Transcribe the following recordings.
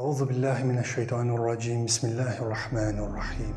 Euzu billahi mineşşeytanirracim. Bismillahirrahmanirrahim.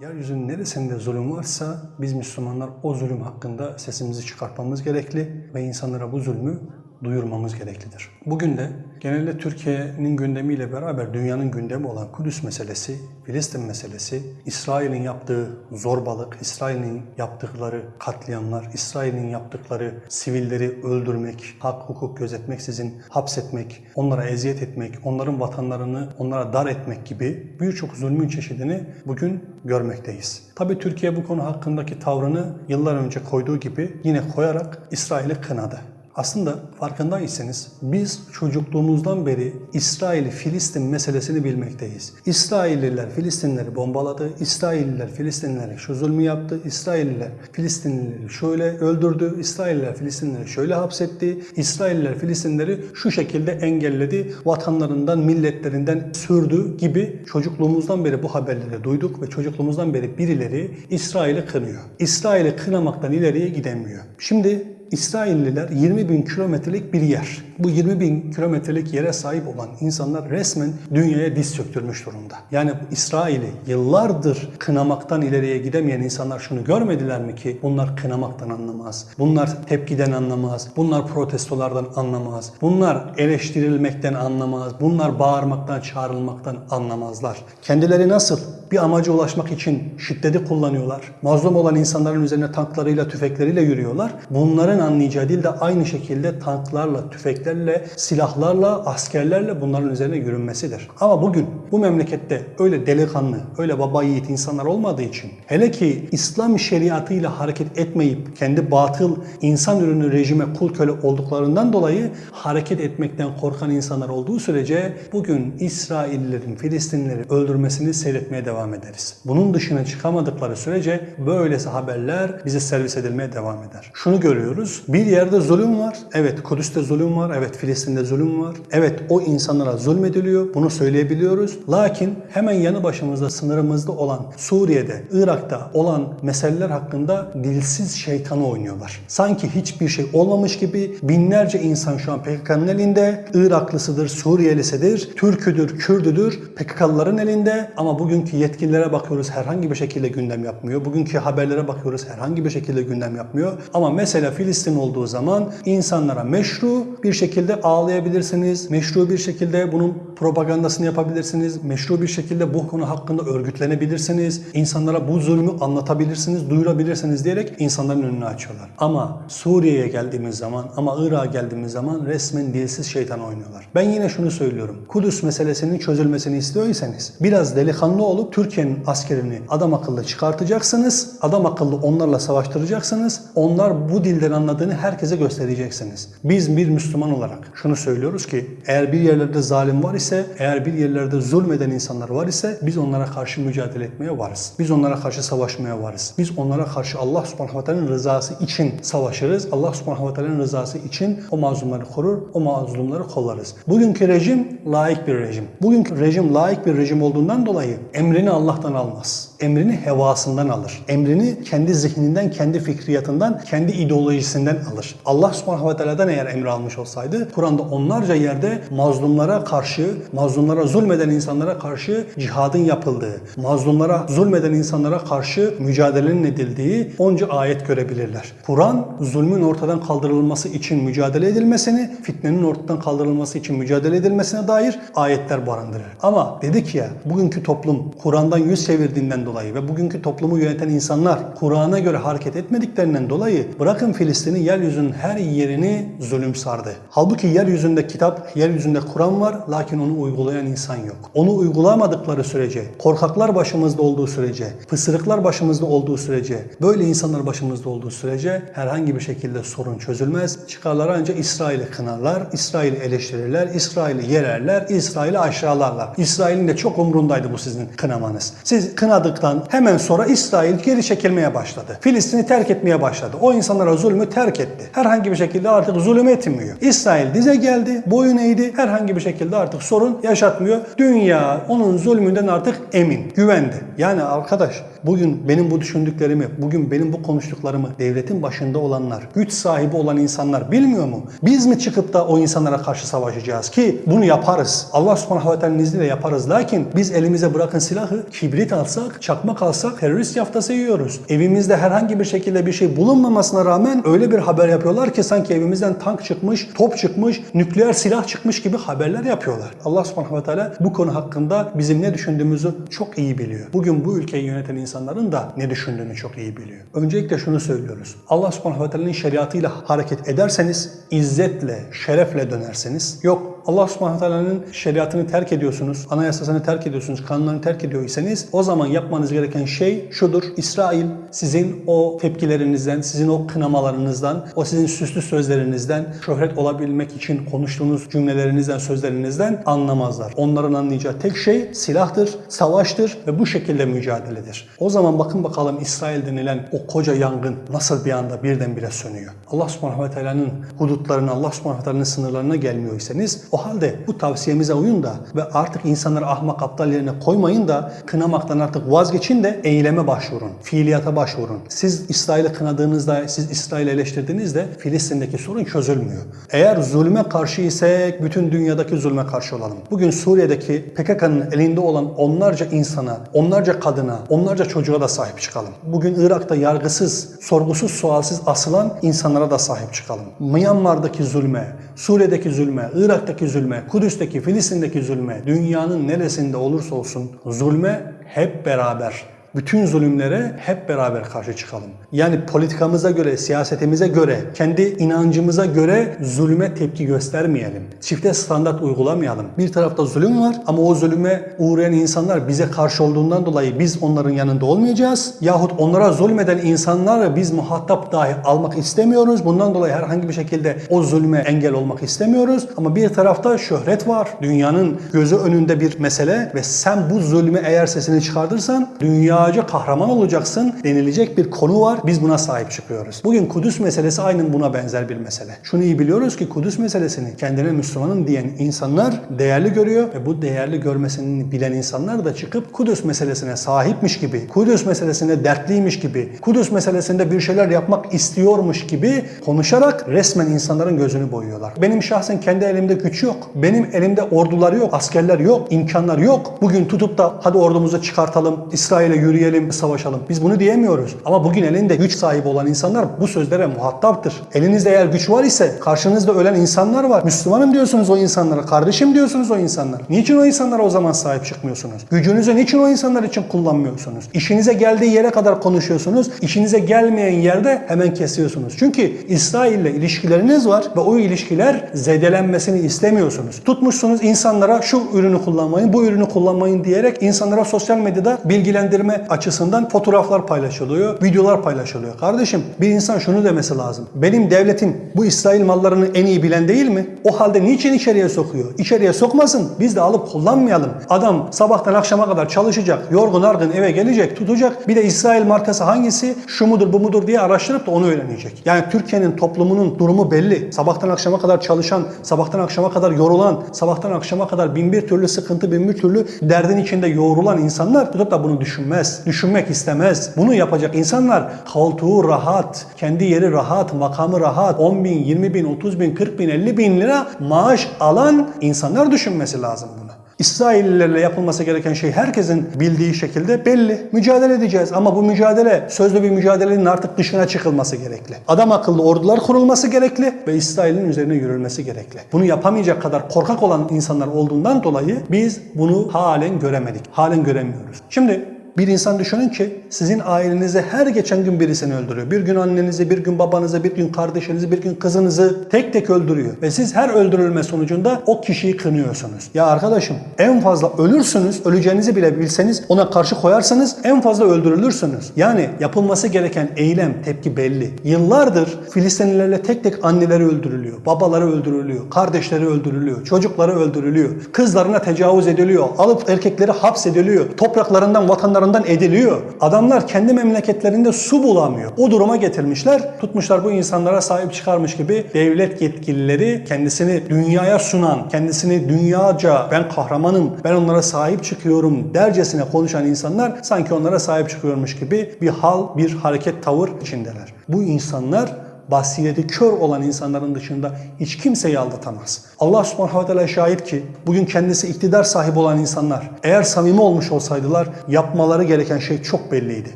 Yeryüzünün neresinde zulüm varsa biz Müslümanlar o zulüm hakkında sesimizi çıkartmamız gerekli ve insanlara bu zulmü duyurmamız gereklidir. Bugün de genelde Türkiye'nin gündemiyle beraber dünyanın gündemi olan Kudüs meselesi, Filistin meselesi, İsrail'in yaptığı zorbalık, İsrail'in yaptıkları katliamlar, İsrail'in yaptıkları sivilleri öldürmek, hak hukuk gözetmeksizin hapsetmek, onlara eziyet etmek, onların vatanlarını onlara dar etmek gibi birçok zulmün çeşidini bugün görmekteyiz. Tabi Türkiye bu konu hakkındaki tavrını yıllar önce koyduğu gibi yine koyarak İsrail'i kınadı. Aslında farkındaysanız biz çocukluğumuzdan beri İsrail-Filistin meselesini bilmekteyiz. İsrailliler Filistinleri bombaladı, İsrailliler Filistinlere şu zulmü yaptı, İsrailliler Filistinlileri şöyle öldürdü, İsrailliler Filistinleri şöyle hapsetti, İsrailliler Filistinleri şu şekilde engelledi, vatanlarından, milletlerinden sürdü gibi çocukluğumuzdan beri bu haberleri duyduk ve çocukluğumuzdan beri birileri İsrail'i kınıyor. İsrail'i kınamaktan ileriye gidemiyor. Şimdi İsrailliler 20 bin kilometrelik bir yer. Bu 20 bin kilometrelik yere sahip olan insanlar resmen dünyaya diz çöktürmüş durumda. Yani İsrail'i yıllardır kınamaktan ileriye gidemeyen insanlar şunu görmediler mi ki bunlar kınamaktan anlamaz. Bunlar tepkiden anlamaz. Bunlar protestolardan anlamaz. Bunlar eleştirilmekten anlamaz. Bunlar bağırmaktan, çağrılmaktan anlamazlar. Kendileri nasıl bir amaca ulaşmak için şiddeti kullanıyorlar. Mazlum olan insanların üzerine tanklarıyla, tüfekleriyle yürüyorlar. Bunların anlayacağı dil de aynı şekilde tanklarla, tüfeklerle, silahlarla, askerlerle bunların üzerine yürünmesidir. Ama bugün bu memlekette öyle delikanlı, öyle baba yiğit insanlar olmadığı için hele ki İslam şeriatıyla hareket etmeyip kendi batıl insan ürünü rejime kul köle olduklarından dolayı hareket etmekten korkan insanlar olduğu sürece bugün İsraillilerin Filistinlileri öldürmesini seyretmeye devam ederiz. Bunun dışına çıkamadıkları sürece böylesi haberler bize servis edilmeye devam eder. Şunu görüyoruz. Bir yerde zulüm var. Evet Kudüs'te zulüm var. Evet Filistin'de zulüm var. Evet o insanlara zulmediliyor. Bunu söyleyebiliyoruz. Lakin hemen yanı başımızda sınırımızda olan Suriye'de, Irak'ta olan meseleler hakkında dilsiz şeytanı oynuyorlar. Sanki hiçbir şey olmamış gibi binlerce insan şu an PKK'nın elinde. Iraklısıdır, Suriyelisidir, Türküdür, Kürdüdür. PKK'lıların elinde ama bugünkü yetkililere bakıyoruz herhangi bir şekilde gündem yapmıyor. Bugünkü haberlere bakıyoruz herhangi bir şekilde gündem yapmıyor. Ama mesela Filistin olduğu zaman insanlara meşru bir şekilde ağlayabilirsiniz. Meşru bir şekilde bunun propagandasını yapabilirsiniz. Meşru bir şekilde bu konu hakkında örgütlenebilirsiniz. İnsanlara bu zulmü anlatabilirsiniz, duyurabilirsiniz diyerek insanların önünü açıyorlar. Ama Suriye'ye geldiğimiz zaman, ama Irak'a geldiğimiz zaman resmen dilsiz şeytan oynuyorlar. Ben yine şunu söylüyorum. Kudüs meselesinin çözülmesini istiyorsanız biraz delikanlı olup Türkiye'nin askerini adam akıllı çıkartacaksınız. Adam akıllı onlarla savaştıracaksınız. Onlar bu dilden anladığını herkese göstereceksiniz. Biz bir Müslüman olarak şunu söylüyoruz ki eğer bir yerlerde zalim var ise, eğer bir yerlerde zulmeden insanlar var ise biz onlara karşı mücadele etmeye varız. Biz onlara karşı savaşmaya varız. Biz onlara karşı Allah subhanahu ve rızası için savaşırız. Allah subhanahu ve rızası için o mazlumları korur, o mazlumları kollarız. Bugünkü rejim layık bir rejim. Bugünkü rejim layık bir rejim olduğundan dolayı emrini Allah'tan almaz. Emrini hevasından alır. Emrini kendi zihninden, kendi fikriyatından, kendi ideolojisinden alır. Allah subhanahu ve teala'dan eğer emri almış olsaydı Kur'an'da onlarca yerde mazlumlara karşı, mazlumlara zulmeden insanlara karşı cihadın yapıldığı, mazlumlara zulmeden insanlara karşı mücadelenin edildiği onca ayet görebilirler. Kur'an zulmün ortadan kaldırılması için mücadele edilmesini, fitnenin ortadan kaldırılması için mücadele edilmesine dair ayetler barındırır. Ama dedik ya bugünkü toplum Kur'an'dan yüz çevirdiğinden dolayı ve bugünkü toplumu yöneten insanlar Kur'an'a göre hareket etmediklerinden dolayı bırakın Filistin'i yeryüzünün her yerini zulüm sardı. Halbuki yeryüzünde kitap, yeryüzünde Kur'an var lakin onu uygulayan insan yok. Onu uygulamadıkları sürece, korkaklar başımızda olduğu sürece, pısırıklar başımızda olduğu sürece, böyle insanlar başımızda olduğu sürece herhangi bir şekilde sorun çözülmez. Çıkarlar ancak İsrail'i kınarlar, İsrail'i eleştirirler, İsrail'i yererler, İsrail'i aşağılarlar. İsrail'in de çok umrundaydı bu sizin kınamanız. Siz kınadıktan hemen sonra İsrail geri çekilmeye başladı. Filistin'i terk etmeye başladı. O insanlara zulmü terk etti. Herhangi bir şekilde artık zulüm etmiyor. İsrail dize geldi, boyun eğdi. Herhangi bir şekilde artık sorun yaşatmıyor. Dünya onun zulmünden artık emin, güvendi. Yani arkadaş bugün benim bu düşündüklerimi, bugün benim bu konuştuklarımı devletin başında olanlar, güç sahibi olan insanlar bilmiyor mu? Biz mi çıkıp da o insanlara karşı savaşacağız ki bunu yaparız. Allah subhanahu ve teala'nın izniyle yaparız. Lakin biz elimize bırakın silahı, kibrit alsak, çakmak alsak terörist yaftası yiyoruz. Evimizde herhangi bir şekilde bir şey bulunmamasına rağmen öyle bir haber yapıyorlar ki sanki evimizden tank çıkmış, top çıkmış, nükleer silah çıkmış gibi haberler yapıyorlar. Allah subhanahu ve teala bu konu hakkında bizim ne düşündüğümüzü çok iyi biliyor. Bugün bu ülkeyi yöneten insanların da ne düşündüğünü çok iyi biliyor. Öncelikle şunu söylüyoruz. Allah subhanahu ve teala'nın şeriatıyla hareket ederseniz, izzetle, şerefle dönerseniz, yok Allah subhanahu teala'nın şeriatını terk ediyorsunuz, anayasasını terk ediyorsunuz, kanunlarını terk ediyorsanız o zaman yapmanız gereken şey şudur. İsrail sizin o tepkilerinizden, sizin o kınamalarınızdan, o sizin süslü sözlerinizden, şöhret olabilmek için konuştuğunuz cümlelerinizden, sözlerinizden anlamazlar. Onların anlayacağı tek şey silahtır, savaştır ve bu şekilde mücadeledir. O zaman bakın bakalım İsrail denilen o koca yangın nasıl bir anda birdenbire sönüyor. Allah subhanahu ve teala'nın hudutlarına, Allah subhanahu ve teala'nın sınırlarına gelmiyorsanız o halde bu tavsiyemize uyun da ve artık insanları ahmak aptal yerine koymayın da kınamaktan artık vazgeçin de eyleme başvurun. Fiiliyata başvurun. Siz İsrail'i kınadığınızda, siz İsrail'i eleştirdiğinizde Filistin'deki sorun çözülmüyor. Eğer zulme karşı isek bütün dünyadaki zulme karşı olalım. Bugün Suriye'deki PKK'nın elinde olan onlarca insana, onlarca kadına, onlarca çocuğa da sahip çıkalım. Bugün Irak'ta yargısız, sorgusuz, sualsiz asılan insanlara da sahip çıkalım. Myanmar'daki zulme, Suriye'deki zulme, Irak'taki zulme, Kudüs'teki, Filistin'deki zulme, dünyanın neresinde olursa olsun zulme hep beraber bütün zulümlere hep beraber karşı çıkalım. Yani politikamıza göre, siyasetimize göre, kendi inancımıza göre zulme tepki göstermeyelim. Çifte standart uygulamayalım. Bir tarafta zulüm var ama o zulüme uğrayan insanlar bize karşı olduğundan dolayı biz onların yanında olmayacağız. Yahut onlara zulmeden insanları biz muhatap dahi almak istemiyoruz. Bundan dolayı herhangi bir şekilde o zulme engel olmak istemiyoruz. Ama bir tarafta şöhret var. Dünyanın gözü önünde bir mesele ve sen bu zulmü eğer sesini çıkartırsan dünya dünyaca kahraman olacaksın denilecek bir konu var. Biz buna sahip çıkıyoruz. Bugün Kudüs meselesi aynen buna benzer bir mesele. Şunu iyi biliyoruz ki Kudüs meselesini kendine Müslümanım diyen insanlar değerli görüyor ve bu değerli görmesini bilen insanlar da çıkıp Kudüs meselesine sahipmiş gibi, Kudüs meselesine dertliymiş gibi, Kudüs meselesinde bir şeyler yapmak istiyormuş gibi konuşarak resmen insanların gözünü boyuyorlar. Benim şahsen kendi elimde güç yok. Benim elimde ordular yok, askerler yok, imkanlar yok. Bugün tutup da hadi ordumuzu çıkartalım, İsrail'e yürü yürüyelim, savaşalım. Biz bunu diyemiyoruz. Ama bugün elinde güç sahibi olan insanlar bu sözlere muhataptır. Elinizde eğer güç var ise karşınızda ölen insanlar var. Müslümanım diyorsunuz o insanlara, kardeşim diyorsunuz o insanlara. Niçin o insanlara o zaman sahip çıkmıyorsunuz? Gücünüzü niçin o insanlar için kullanmıyorsunuz? İşinize geldiği yere kadar konuşuyorsunuz. İşinize gelmeyen yerde hemen kesiyorsunuz. Çünkü İsrail ile ilişkileriniz var ve o ilişkiler zedelenmesini istemiyorsunuz. Tutmuşsunuz insanlara şu ürünü kullanmayın, bu ürünü kullanmayın diyerek insanlara sosyal medyada bilgilendirme açısından fotoğraflar paylaşılıyor, videolar paylaşılıyor. Kardeşim bir insan şunu demesi lazım. Benim devletim bu İsrail mallarını en iyi bilen değil mi? O halde niçin içeriye sokuyor? İçeriye sokmasın. Biz de alıp kullanmayalım. Adam sabahtan akşama kadar çalışacak, yorgun argın eve gelecek, tutacak. Bir de İsrail markası hangisi? Şu mudur, bu mudur diye araştırıp da onu öğrenecek. Yani Türkiye'nin toplumunun durumu belli. Sabahtan akşama kadar çalışan, sabahtan akşama kadar yorulan, sabahtan akşama kadar bin bir türlü sıkıntı, bin bir türlü derdin içinde yoğrulan insanlar tutup da bunu düşünmez düşünmek istemez. Bunu yapacak insanlar koltuğu rahat, kendi yeri rahat, makamı rahat, 10 bin, 20 bin, 30 bin, 40 bin, 50 bin lira maaş alan insanlar düşünmesi lazım bunu. İsraillilerle yapılması gereken şey herkesin bildiği şekilde belli. Mücadele edeceğiz ama bu mücadele sözlü bir mücadelenin artık dışına çıkılması gerekli. Adam akıllı ordular kurulması gerekli ve İsrail'in üzerine yürülmesi gerekli. Bunu yapamayacak kadar korkak olan insanlar olduğundan dolayı biz bunu halen göremedik. Halen göremiyoruz. Şimdi bir insan düşünün ki sizin ailenize her geçen gün birisini öldürüyor. Bir gün annenizi, bir gün babanızı, bir gün kardeşinizi, bir gün kızınızı tek tek öldürüyor. Ve siz her öldürülme sonucunda o kişiyi kınıyorsunuz. Ya arkadaşım en fazla ölürsünüz, öleceğinizi bile bilseniz ona karşı koyarsanız en fazla öldürülürsünüz. Yani yapılması gereken eylem, tepki belli. Yıllardır Filistinlilerle tek tek anneleri öldürülüyor, babaları öldürülüyor, kardeşleri öldürülüyor, çocukları öldürülüyor, kızlarına tecavüz ediliyor, alıp erkekleri hapsediliyor, topraklarından, vatanlarından taraflarından ediliyor. Adamlar kendi memleketlerinde su bulamıyor. O duruma getirmişler. Tutmuşlar bu insanlara sahip çıkarmış gibi devlet yetkilileri kendisini dünyaya sunan, kendisini dünyaca ben kahramanım, ben onlara sahip çıkıyorum dercesine konuşan insanlar sanki onlara sahip çıkıyormuş gibi bir hal, bir hareket, tavır içindeler. Bu insanlar basireti kör olan insanların dışında hiç kimseyi aldatamaz. Allah subhanahu ve teala şahit ki bugün kendisi iktidar sahibi olan insanlar eğer samimi olmuş olsaydılar yapmaları gereken şey çok belliydi.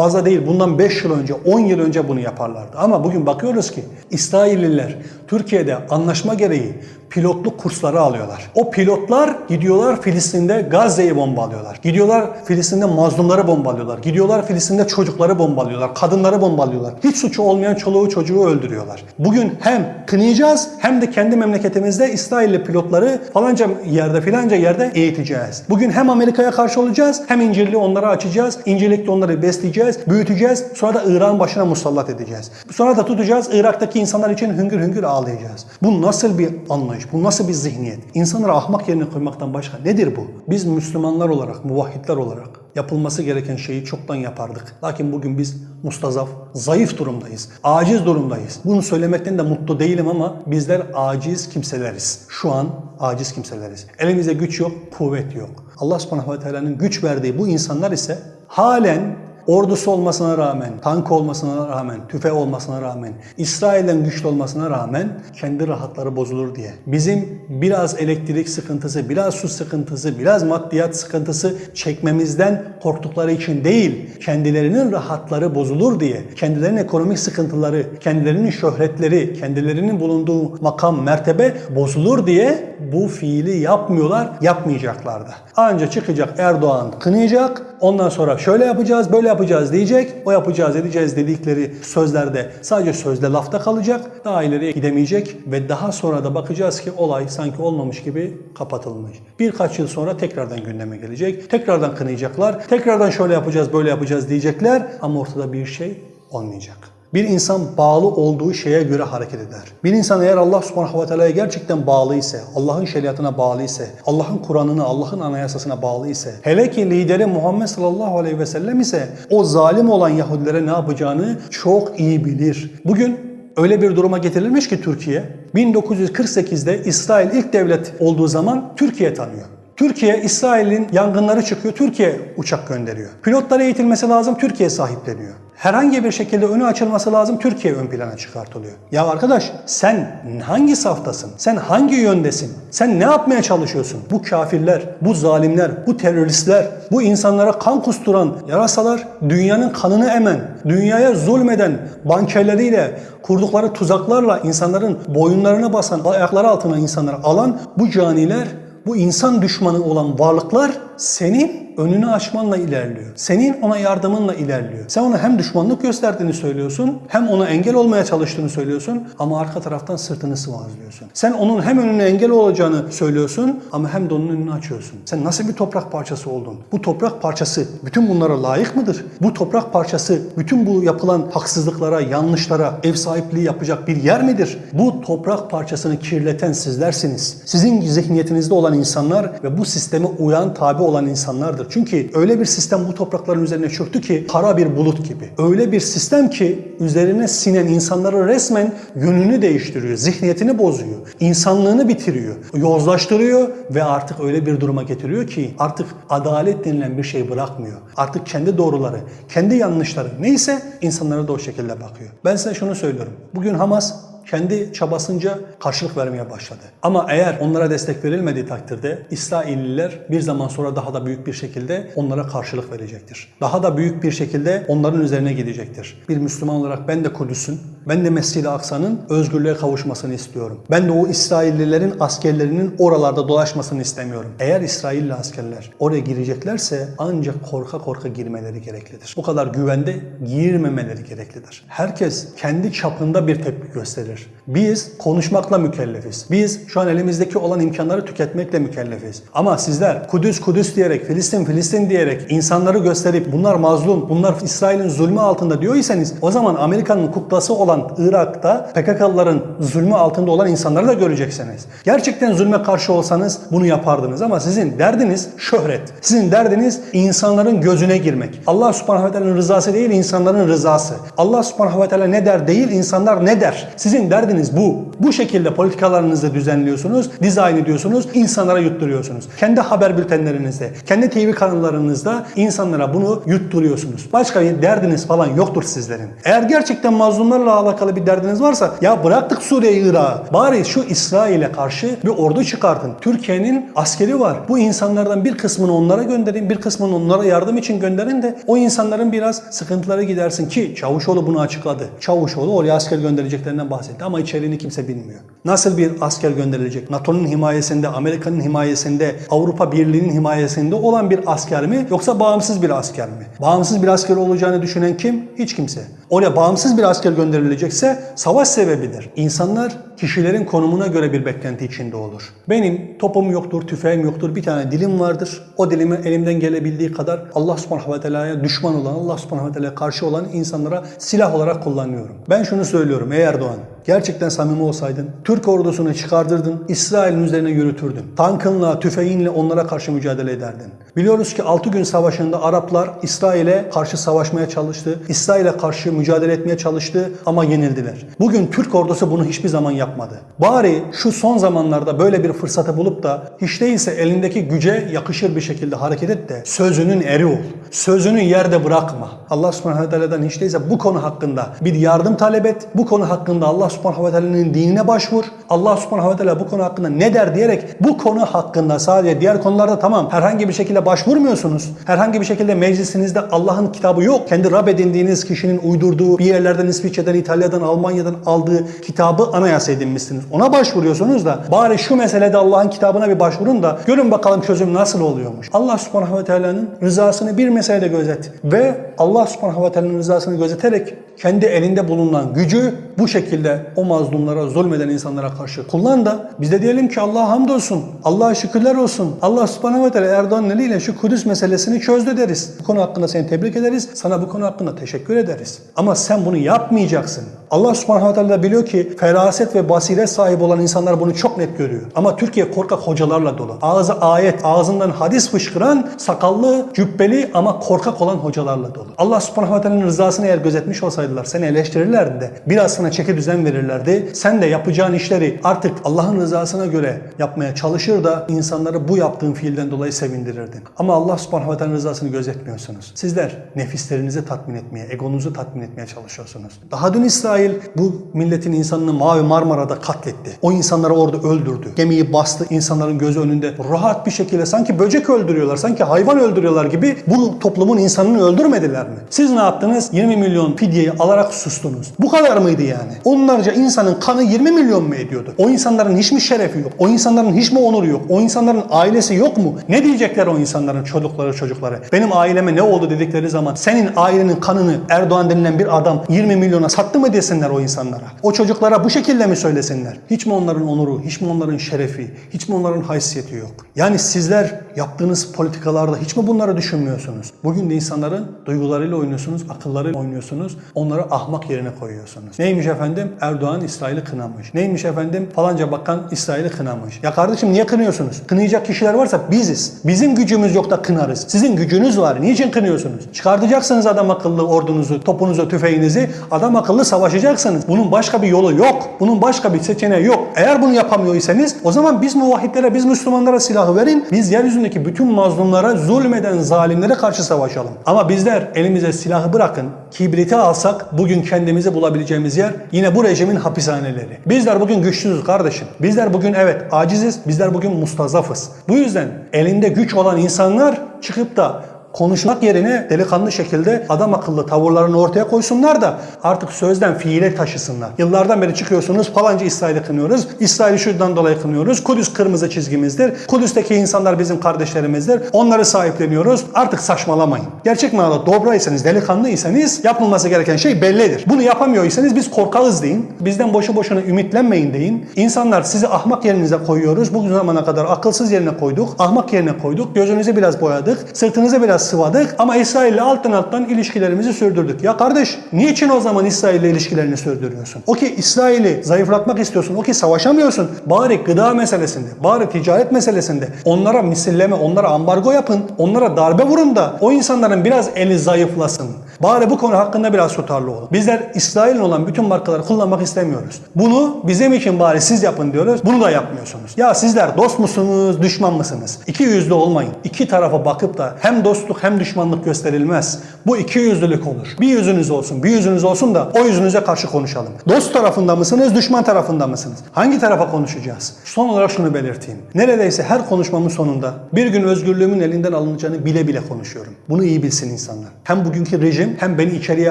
Fazla değil bundan 5 yıl önce 10 yıl önce bunu yaparlardı. Ama bugün bakıyoruz ki İsrailliler Türkiye'de anlaşma gereği pilotluk kursları alıyorlar. O pilotlar gidiyorlar Filistin'de Gazze'yi bombalıyorlar. Gidiyorlar Filistin'de mazlumları bombalıyorlar. Gidiyorlar Filistin'de çocukları bombalıyorlar. Kadınları bombalıyorlar. Hiç suçu olmayan çoluğu çocuğu öldürüyorlar. Bugün hem kınayacağız hem de kendi memleketimizde İsrailli pilotları falanca yerde filanca yerde eğiteceğiz. Bugün hem Amerika'ya karşı olacağız hem İncil'i onlara açacağız. İncil'likle onları besleyeceğiz, büyüteceğiz. Sonra da İran başına musallat edeceğiz. Sonra da tutacağız Irak'taki insanlar için hüngür hüngür ağlayacağız. Bu nasıl bir anlayış? Bu nasıl bir zihniyet? İnsanları ahmak yerine koymaktan başka nedir bu? Biz Müslümanlar olarak, muvahhidler olarak yapılması gereken şeyi çoktan yapardık. Lakin bugün biz mustazaf, zayıf durumdayız. Aciz durumdayız. Bunu söylemekten de mutlu değilim ama bizler aciz kimseleriz. Şu an aciz kimseleriz. Elimizde güç yok, kuvvet yok. Allah subhanahu ve teala'nın güç verdiği bu insanlar ise halen ordusu olmasına rağmen, tank olmasına rağmen, tüfe olmasına rağmen, İsrail'den güçlü olmasına rağmen kendi rahatları bozulur diye. Bizim biraz elektrik sıkıntısı, biraz su sıkıntısı, biraz maddiyat sıkıntısı çekmemizden korktukları için değil, kendilerinin rahatları bozulur diye, kendilerinin ekonomik sıkıntıları, kendilerinin şöhretleri, kendilerinin bulunduğu makam, mertebe bozulur diye bu fiili yapmıyorlar, yapmayacaklar da. Anca çıkacak Erdoğan kınayacak, ondan sonra şöyle yapacağız, böyle yapacağız diyecek. O yapacağız, edeceğiz dedikleri sözlerde sadece sözde lafta kalacak. Daha ileriye gidemeyecek ve daha sonra da bakacağız ki olay sanki olmamış gibi kapatılmış. Birkaç yıl sonra tekrardan gündeme gelecek. Tekrardan kınayacaklar. Tekrardan şöyle yapacağız, böyle yapacağız diyecekler ama ortada bir şey olmayacak. Bir insan bağlı olduğu şeye göre hareket eder. Bir insan eğer Allah subhanahu ve teala'ya gerçekten bağlı ise, Allah'ın şeriatına bağlı ise, Allah'ın Kur'an'ına, Allah'ın anayasasına bağlı ise, hele ki lideri Muhammed sallallahu aleyhi ve sellem ise o zalim olan Yahudilere ne yapacağını çok iyi bilir. Bugün öyle bir duruma getirilmiş ki Türkiye, 1948'de İsrail ilk devlet olduğu zaman Türkiye tanıyor. Türkiye, İsrail'in yangınları çıkıyor, Türkiye uçak gönderiyor. Pilotlara eğitilmesi lazım, Türkiye sahipleniyor. Herhangi bir şekilde önü açılması lazım, Türkiye ön plana çıkartılıyor. Ya arkadaş sen hangi saftasın? Sen hangi yöndesin? Sen ne yapmaya çalışıyorsun? Bu kafirler, bu zalimler, bu teröristler, bu insanlara kan kusturan yarasalar, dünyanın kanını emen, dünyaya zulmeden bankerleriyle, kurdukları tuzaklarla insanların boyunlarına basan, ayakları altına insanları alan bu caniler bu insan düşmanı olan varlıklar senin önünü açmanla ilerliyor. Senin ona yardımınla ilerliyor. Sen ona hem düşmanlık gösterdiğini söylüyorsun, hem ona engel olmaya çalıştığını söylüyorsun ama arka taraftan sırtını sıvazlıyorsun. Sen onun hem önüne engel olacağını söylüyorsun ama hem de onun önünü açıyorsun. Sen nasıl bir toprak parçası oldun? Bu toprak parçası bütün bunlara layık mıdır? Bu toprak parçası bütün bu yapılan haksızlıklara, yanlışlara ev sahipliği yapacak bir yer midir? Bu toprak parçasını kirleten sizlersiniz. Sizin zihniyetinizde olan insanlar ve bu sisteme uyan, tabi olan insanlardır. Çünkü öyle bir sistem bu toprakların üzerine çöktü ki kara bir bulut gibi. Öyle bir sistem ki üzerine sinen insanları resmen yönünü değiştiriyor, zihniyetini bozuyor, insanlığını bitiriyor, yozlaştırıyor ve artık öyle bir duruma getiriyor ki artık adalet denilen bir şey bırakmıyor. Artık kendi doğruları, kendi yanlışları neyse insanlara da o şekilde bakıyor. Ben size şunu söylüyorum. Bugün Hamas kendi çabasınca karşılık vermeye başladı. Ama eğer onlara destek verilmediği takdirde İsrailliler bir zaman sonra daha da büyük bir şekilde onlara karşılık verecektir. Daha da büyük bir şekilde onların üzerine gidecektir. Bir Müslüman olarak ben de Kudüs'ün, ben de Mescid-i Aksa'nın özgürlüğe kavuşmasını istiyorum. Ben de o İsraillilerin askerlerinin oralarda dolaşmasını istemiyorum. Eğer İsrailli askerler oraya gireceklerse ancak korka korka girmeleri gereklidir. Bu kadar güvende girmemeleri gereklidir. Herkes kendi çapında bir tepki gösterir. Biz konuşmakla mükellefiz. Biz şu an elimizdeki olan imkanları tüketmekle mükellefiz. Ama sizler Kudüs Kudüs diyerek, Filistin Filistin diyerek insanları gösterip bunlar mazlum, bunlar İsrail'in zulmü altında diyorsanız o zaman Amerika'nın kuklası olan olan Irak'ta PKK'lıların zulmü altında olan insanları da göreceksiniz. Gerçekten zulme karşı olsanız bunu yapardınız ama sizin derdiniz şöhret. Sizin derdiniz insanların gözüne girmek. Allah subhanahu ve teala'nın rızası değil insanların rızası. Allah subhanahu ve teala ne der değil insanlar ne der. Sizin derdiniz bu. Bu şekilde politikalarınızı düzenliyorsunuz, dizayn ediyorsunuz, insanlara yutturuyorsunuz. Kendi haber bültenlerinizde, kendi TV kanallarınızda insanlara bunu yutturuyorsunuz. Başka derdiniz falan yoktur sizlerin. Eğer gerçekten mazlumlarla alakalı bir derdiniz varsa ya bıraktık Suriye'yi Irak'ı. Bari şu İsrail'e karşı bir ordu çıkartın. Türkiye'nin askeri var. Bu insanlardan bir kısmını onlara gönderin, bir kısmını onlara yardım için gönderin de o insanların biraz sıkıntıları gidersin ki Çavuşoğlu bunu açıkladı. Çavuşoğlu oraya asker göndereceklerinden bahsetti ama içeriğini kimse bilmiyor. Nasıl bir asker gönderilecek? NATO'nun himayesinde, Amerika'nın himayesinde, Avrupa Birliği'nin himayesinde olan bir asker mi yoksa bağımsız bir asker mi? Bağımsız bir asker olacağını düşünen kim? Hiç kimse. Oraya bağımsız bir asker gönderilecekse savaş sebebidir. İnsanlar kişilerin konumuna göre bir beklenti içinde olur. Benim topum yoktur, tüfeğim yoktur, bir tane dilim vardır. O dilimi elimden gelebildiği kadar Allah subhanahu ve teala'ya düşman olan, Allah subhanahu ve teala'ya karşı olan insanlara silah olarak kullanıyorum. Ben şunu söylüyorum ey Erdoğan, gerçekten samimi olsaydın, Türk ordusunu çıkardırdın, İsrail'in üzerine yürütürdün. Tankınla, tüfeğinle onlara karşı mücadele ederdin. Biliyoruz ki 6 gün savaşında Araplar İsrail'e karşı savaşmaya çalıştı. İsrail'e karşı mücadele etmeye çalıştı ama yenildiler. Bugün Türk ordusu bunu hiçbir zaman yapmadı. Bari şu son zamanlarda böyle bir fırsatı bulup da hiç değilse elindeki güce yakışır bir şekilde hareket et de sözünün eri ol. Sözünü yerde bırakma. Allah subhanahu hiç değilse bu konu hakkında bir yardım talep et. Bu konu hakkında Allah subhanahu ve teala'nın dinine başvur. Allah subhanahu ve teala bu konu hakkında ne der diyerek bu konu hakkında sadece diğer konularda tamam herhangi bir şekilde başvurmuyorsunuz. Herhangi bir şekilde meclisinizde Allah'ın kitabı yok. Kendi Rab edindiğiniz kişinin uydurduğu bir yerlerden İsviçre'den, İtalya'dan, Almanya'dan aldığı kitabı anayasa edinmişsiniz. Ona başvuruyorsunuz da bari şu meselede Allah'ın kitabına bir başvurun da görün bakalım çözüm nasıl oluyormuş. Allah subhanahu ve teala'nın rızasını bir meselede gözet ve Allah subhanahu ve teala'nın rızasını gözeterek kendi elinde bulunan gücü bu şekilde o mazlumlara, zulmeden insanlara karşı kullan da biz de diyelim ki Allah'a hamdolsun, Allah'a şükürler olsun. Allah subhanahu ve teala Erdoğan'ın eliyle şu Kudüs meselesini çözdü deriz. Bu konu hakkında seni tebrik ederiz. Sana bu konu hakkında teşekkür ederiz. Ama sen bunu yapmayacaksın. Allah subhanahu ve teala biliyor ki feraset ve basiret sahibi olan insanlar bunu çok net görüyor. Ama Türkiye korkak hocalarla dolu. Ağzı ayet, ağzından hadis fışkıran, sakallı, cübbeli ama korkak olan hocalarla dolu. Allah subhanahu ve teala'nın rızasını eğer gözetmiş olsaydılar seni eleştirirlerdi de biraz sana çeki düzen verirlerdi. Sen de yapacağın işleri artık Allah'ın rızasına göre yapmaya çalışır da insanları bu yaptığın fiilden dolayı sevindirirdin. Ama Allah subhanahu ve rızasını gözetmiyorsunuz. Sizler nefislerinizi tatmin etmeye, egonuzu tatmin etmeye çalışıyorsunuz. Daha dün İsrail bu milletin insanını Mavi Marmara'da katletti. O insanları orada öldürdü. Gemiyi bastı insanların gözü önünde. Rahat bir şekilde sanki böcek öldürüyorlar, sanki hayvan öldürüyorlar gibi bu toplumun insanını öldürmediler mi? Siz ne yaptınız? 20 milyon fidyeyi alarak sustunuz. Bu kadar mıydı yani? Onlarca insanın kanı 20 milyon mu ediyordu? O insanların hiç mi şerefi yok? O insanların hiç mi onuru yok? O insanların ailesi yok mu? Ne diyecekler o insanların çocukları çocukları? Benim aileme ne oldu dedikleri zaman senin ailenin kanını Erdoğan denilen bir adam 20 milyona sattı mı desinler o insanlara? O çocuklara bu şekilde mi söylesinler? Hiç mi onların onuru, hiç mi onların şerefi, hiç mi onların haysiyeti yok? Yani sizler yaptığınız politikalarda hiç mi bunları düşünmüyorsunuz? Bugün de insanların duygularıyla oynuyorsunuz, akıllarıyla oynuyorsunuz. Onları ahmak yerine koyuyorsunuz. Neymiş efendim? Erdoğan İsrail'i kınamış. Neymiş efendim? Falanca bakan İsrail'i kınamış. Ya kardeşim niye kınıyorsunuz? Kınayacak kişiler varsa biziz. Bizim gücümüz yok da kınarız. Sizin gücünüz var. Niçin kınıyorsunuz? Çıkartacaksınız adam akıllı ordunuzu, topunuzu, tüfeğinizi. Adam akıllı savaşacaksınız. Bunun başka bir yolu yok. Bunun başka bir seçeneği yok. Eğer bunu yapamıyorsanız o zaman biz muvahhidlere, biz Müslümanlara silahı verin. Biz yeryüzündeki bütün mazlumlara, zulmeden zalimlere karşı savaşalım. Ama bizler elimize silahı bırakın. Kibriti alsak bugün kendimizi bulabileceğimiz yer yine bu rejimin hapishaneleri. Bizler bugün güçsüzüz kardeşim. Bizler bugün evet aciziz. Bizler bugün mustazafız. Bu yüzden elinde güç olan insanlar çıkıp da konuşmak yerine delikanlı şekilde adam akıllı tavırlarını ortaya koysunlar da artık sözden fiile taşısınlar. Yıllardan beri çıkıyorsunuz falanca İsrail'i kınıyoruz. İsrail'i şuradan dolayı kınıyoruz. Kudüs kırmızı çizgimizdir. Kudüs'teki insanlar bizim kardeşlerimizdir. Onları sahipleniyoruz. Artık saçmalamayın. Gerçek manada dobraysanız, delikanlıysanız yapılması gereken şey bellidir. Bunu yapamıyorsanız biz korkarız deyin. Bizden boşu boşuna ümitlenmeyin deyin. İnsanlar sizi ahmak yerinize koyuyoruz. Bugün zamana kadar akılsız yerine koyduk. Ahmak yerine koyduk. Gözünüzü biraz boyadık. Sırtınızı biraz sıvadık ama İsrail'le alttan alttan ilişkilerimizi sürdürdük. Ya kardeş niçin o zaman İsrail'le ilişkilerini sürdürüyorsun? O ki İsrail'i zayıflatmak istiyorsun. O ki savaşamıyorsun. Bari gıda meselesinde, bari ticaret meselesinde onlara misilleme, onlara ambargo yapın, onlara darbe vurun da o insanların biraz eli zayıflasın. Bari bu konu hakkında biraz tutarlı olun. Bizler İsrail'in olan bütün markaları kullanmak istemiyoruz. Bunu bizim için bari siz yapın diyoruz. Bunu da yapmıyorsunuz. Ya sizler dost musunuz, düşman mısınız? İki yüzlü olmayın. İki tarafa bakıp da hem dostluk hem düşmanlık gösterilmez. Bu iki yüzlülük olur. Bir yüzünüz olsun, bir yüzünüz olsun da o yüzünüze karşı konuşalım. Dost tarafında mısınız, düşman tarafında mısınız? Hangi tarafa konuşacağız? Son olarak şunu belirteyim. Neredeyse her konuşmamın sonunda bir gün özgürlüğümün elinden alınacağını bile bile konuşuyorum. Bunu iyi bilsin insanlar. Hem bugünkü rejim hem beni içeriye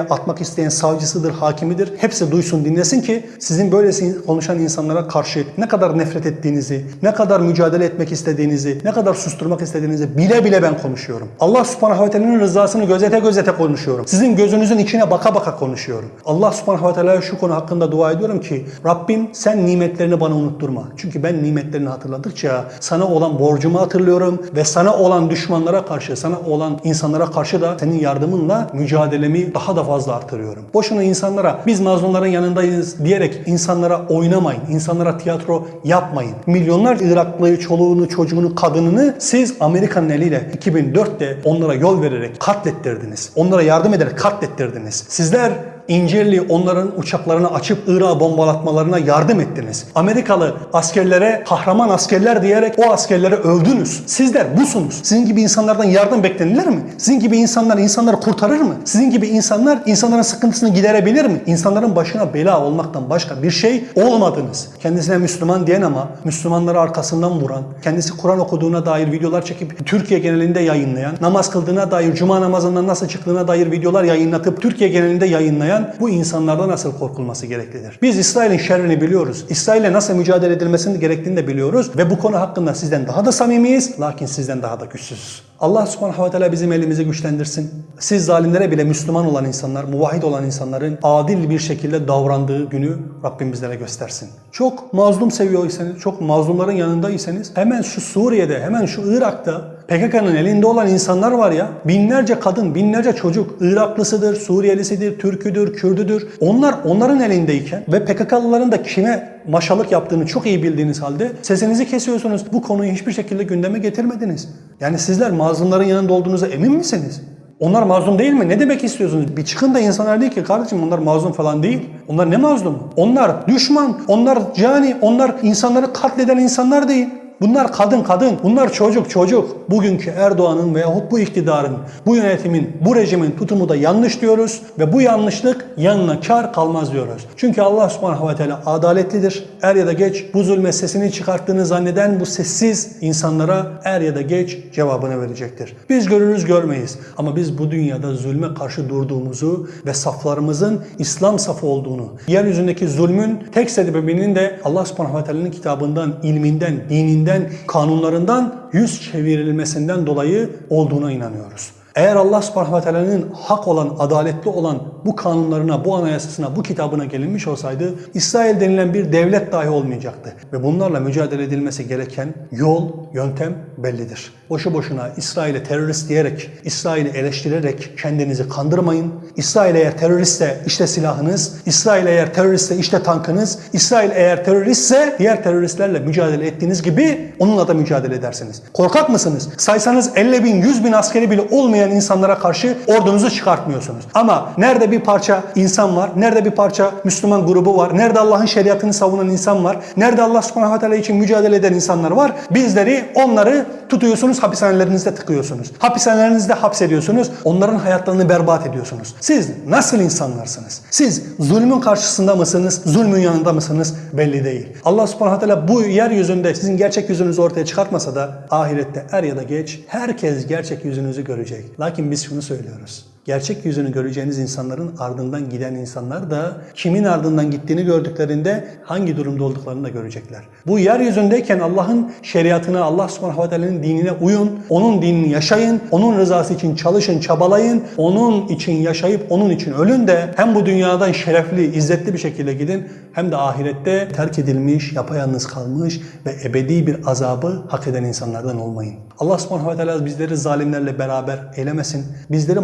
atmak isteyen savcısıdır, hakimidir. Hepsi duysun, dinlesin ki sizin böylesi konuşan insanlara karşı ne kadar nefret ettiğinizi, ne kadar mücadele etmek istediğinizi, ne kadar susturmak istediğinizi bile bile ben konuşuyorum. Allah subhanahu ve teala'nın rızasını gözete gözete konuşuyorum. Sizin gözünüzün içine baka baka konuşuyorum. Allah subhanahu ve teala'ya şu konu hakkında dua ediyorum ki Rabbim sen nimetlerini bana unutturma. Çünkü ben nimetlerini hatırladıkça sana olan borcumu hatırlıyorum ve sana olan düşmanlara karşı, sana olan insanlara karşı da senin yardımınla mücadelemi daha da fazla artırıyorum. Boşuna insanlara biz mazlumların yanındayız diyerek insanlara oynamayın, insanlara tiyatro yapmayın. Milyonlar Iraklıyı, çoluğunu, çocuğunu, kadınını siz Amerika'nın eliyle 2004'te onlara yol vererek katlettirdiniz. Onlara yardım ederek katlettirdiniz. Sizler İncirli onların uçaklarını açıp Irak'a bombalatmalarına yardım ettiniz. Amerikalı askerlere kahraman askerler diyerek o askerleri övdünüz. Sizler busunuz. Sizin gibi insanlardan yardım beklenilir mi? Sizin gibi insanlar insanları kurtarır mı? Sizin gibi insanlar insanların sıkıntısını giderebilir mi? İnsanların başına bela olmaktan başka bir şey olmadınız. Kendisine Müslüman diyen ama Müslümanları arkasından vuran, kendisi Kur'an okuduğuna dair videolar çekip Türkiye genelinde yayınlayan, namaz kıldığına dair, cuma namazından nasıl çıktığına dair videolar yayınlatıp Türkiye genelinde yayınlayan bu insanlardan nasıl korkulması gereklidir. Biz İsrail'in şerrini biliyoruz. İsrail'le nasıl mücadele edilmesinin gerektiğini de biliyoruz ve bu konu hakkında sizden daha da samimiyiz lakin sizden daha da güçsüzüz. Allah subhanahu ve teala bizim elimizi güçlendirsin. Siz zalimlere bile Müslüman olan insanlar, muvahhid olan insanların adil bir şekilde davrandığı günü Rabbim bizlere göstersin. Çok mazlum seviyorsanız, çok mazlumların yanındaysanız hemen şu Suriye'de, hemen şu Irak'ta PKK'nın elinde olan insanlar var ya. Binlerce kadın, binlerce çocuk Iraklısıdır, Suriyelisidir, Türküdür, Kürdüdür. Onlar onların elindeyken ve PKK'lıların da kime maşalık yaptığını çok iyi bildiğiniz halde sesinizi kesiyorsunuz. Bu konuyu hiçbir şekilde gündeme getirmediniz. Yani sizler mazlumların yanında olduğunuza emin misiniz? Onlar mazlum değil mi? Ne demek istiyorsunuz? Bir çıkın da insanlar değil ki kardeşim onlar mazlum falan değil. Onlar ne mazlum? Onlar düşman, onlar cani, onlar insanları katleden insanlar değil. Bunlar kadın kadın, bunlar çocuk çocuk. Bugünkü Erdoğan'ın veyahut bu iktidarın, bu yönetimin, bu rejimin tutumu da yanlış diyoruz ve bu yanlışlık yanına kar kalmaz diyoruz. Çünkü Allah subhanahu ve teala adaletlidir. Er ya da geç bu zulme sesini çıkarttığını zanneden bu sessiz insanlara er ya da geç cevabını verecektir. Biz görürüz görmeyiz ama biz bu dünyada zulme karşı durduğumuzu ve saflarımızın İslam safı olduğunu, yeryüzündeki zulmün tek sebebinin de Allah subhanahu ve teala'nın kitabından, ilminden, dininden dininden, kanunlarından yüz çevrilmesinden dolayı olduğuna inanıyoruz. Eğer Allah subhanahu ve teala'nın hak olan, adaletli olan bu kanunlarına, bu anayasasına, bu kitabına gelinmiş olsaydı İsrail denilen bir devlet dahi olmayacaktı. Ve bunlarla mücadele edilmesi gereken yol, yöntem bellidir. Boşu boşuna İsrail'e terörist diyerek, İsrail'i eleştirerek kendinizi kandırmayın. İsrail eğer teröristse işte silahınız, İsrail eğer teröristse işte tankınız, İsrail eğer teröristse diğer teröristlerle mücadele ettiğiniz gibi onunla da mücadele edersiniz. Korkak mısınız? Saysanız 50 bin, 100 bin askeri bile olmayan insanlara karşı ordunuzu çıkartmıyorsunuz. Ama nerede bir parça insan var, nerede bir parça Müslüman grubu var, nerede Allah'ın şeriatını savunan insan var, nerede Allah subhanahu teala için mücadele eden insanlar var, bizleri, onları tutuyorsunuz, hapishanelerinizde tıkıyorsunuz. Hapishanelerinizde hapsediyorsunuz, onların hayatlarını berbat ediyorsunuz. Siz nasıl insanlarsınız? Siz zulmün karşısında mısınız, zulmün yanında mısınız belli değil. Allah subhanahu teala bu yeryüzünde sizin gerçek yüzünüzü ortaya çıkartmasa da ahirette er ya da geç herkes gerçek yüzünüzü görecek. Lakin biz şunu söylüyoruz. Gerçek yüzünü göreceğiniz insanların ardından giden insanlar da kimin ardından gittiğini gördüklerinde hangi durumda olduklarını da görecekler. Bu yeryüzündeyken Allah'ın şeriatına, Allah subhanahu ve teala'nın dinine uyun, onun dinini yaşayın, onun rızası için çalışın, çabalayın, onun için yaşayıp onun için ölün de hem bu dünyadan şerefli, izzetli bir şekilde gidin hem de ahirette terk edilmiş, yapayalnız kalmış ve ebedi bir azabı hak eden insanlardan olmayın. Allah subhanahu ve teala bizleri zalimlerle beraber eylemesin. Bizleri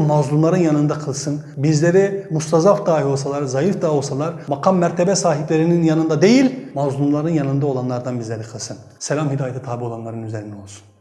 mazlumların yanında kılsın. Bizleri mustazaf dahi olsalar, zayıf dahi olsalar makam mertebe sahiplerinin yanında değil, mazlumların yanında olanlardan bizleri kılsın. Selam hidayete tabi olanların üzerine olsun.